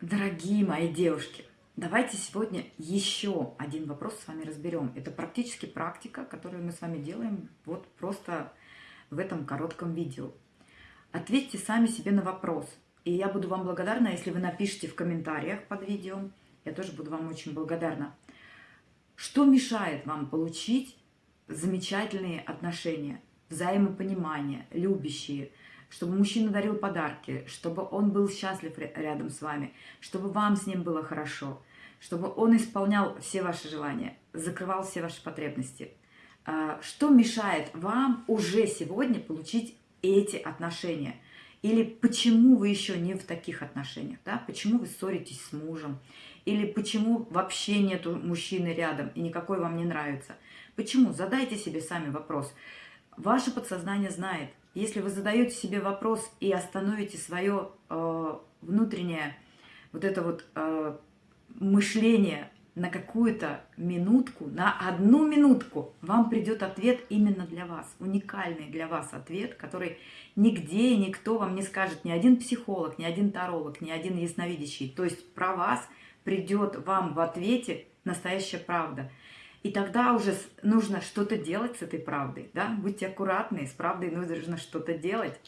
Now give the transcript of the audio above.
Дорогие мои девушки, давайте сегодня еще один вопрос с вами разберем. Это практически практика, которую мы с вами делаем вот просто в этом коротком видео. Ответьте сами себе на вопрос. И я буду вам благодарна, если вы напишите в комментариях под видео. Я тоже буду вам очень благодарна. Что мешает вам получить замечательные отношения, взаимопонимание, любящие, чтобы мужчина дарил подарки, чтобы он был счастлив рядом с вами, чтобы вам с ним было хорошо, чтобы он исполнял все ваши желания, закрывал все ваши потребности. А, что мешает вам уже сегодня получить эти отношения? Или почему вы еще не в таких отношениях? Да? Почему вы ссоритесь с мужем? Или почему вообще нету мужчины рядом и никакой вам не нравится? Почему? Задайте себе сами вопрос. Ваше подсознание знает, если вы задаете себе вопрос и остановите свое э, внутреннее вот это вот э, мышление на какую-то минутку, на одну минутку, вам придет ответ именно для вас, уникальный для вас ответ, который нигде никто вам не скажет, ни один психолог, ни один таролог, ни один ясновидящий. То есть про вас придет вам в ответе настоящая правда. И тогда уже нужно что-то делать с этой правдой. Да? Будьте аккуратны, с правдой нужно что-то делать.